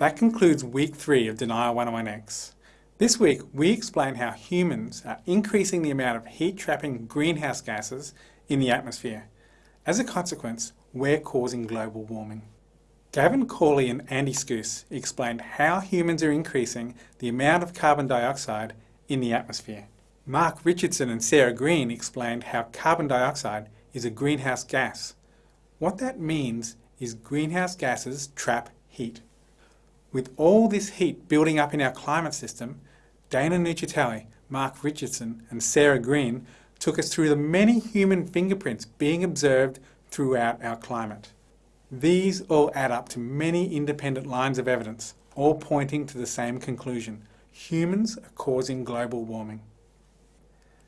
That concludes week three of Denial 101X. This week, we explain how humans are increasing the amount of heat-trapping greenhouse gases in the atmosphere. As a consequence, we're causing global warming. Gavin Cawley and Andy Skuce explained how humans are increasing the amount of carbon dioxide in the atmosphere. Mark Richardson and Sarah Green explained how carbon dioxide is a greenhouse gas. What that means is greenhouse gases trap heat. With all this heat building up in our climate system, Dana Nuccitelli, Mark Richardson and Sarah Green took us through the many human fingerprints being observed throughout our climate. These all add up to many independent lines of evidence, all pointing to the same conclusion. Humans are causing global warming.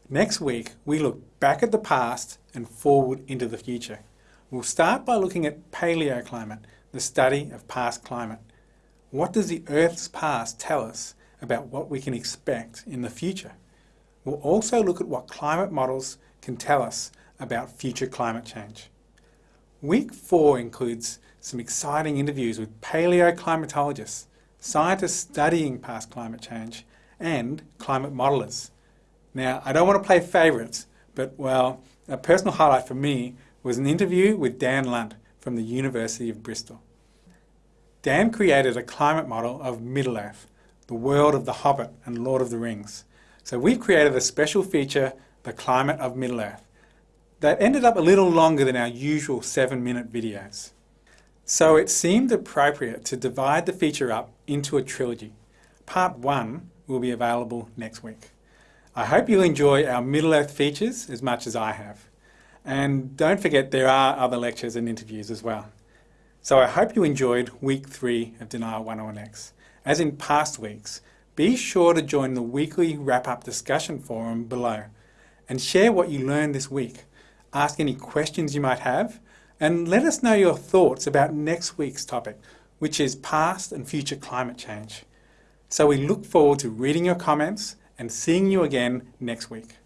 Next week, we look back at the past and forward into the future. We'll start by looking at paleoclimate, the study of past climate. What does the Earth's past tell us about what we can expect in the future. We'll also look at what climate models can tell us about future climate change. Week four includes some exciting interviews with paleoclimatologists, scientists studying past climate change, and climate modelers. Now, I don't want to play favourites, but well, a personal highlight for me was an interview with Dan Lunt from the University of Bristol. Dan created a climate model of Middle-earth, the world of The Hobbit and Lord of the Rings. So we've created a special feature, The Climate of Middle-earth, that ended up a little longer than our usual seven-minute videos. So it seemed appropriate to divide the feature up into a trilogy. Part 1 will be available next week. I hope you enjoy our Middle-earth features as much as I have. And don't forget there are other lectures and interviews as well. So I hope you enjoyed week 3 of Denial 101X. As in past weeks, be sure to join the weekly wrap-up discussion forum below and share what you learned this week. Ask any questions you might have and let us know your thoughts about next week's topic, which is past and future climate change. So we look forward to reading your comments and seeing you again next week.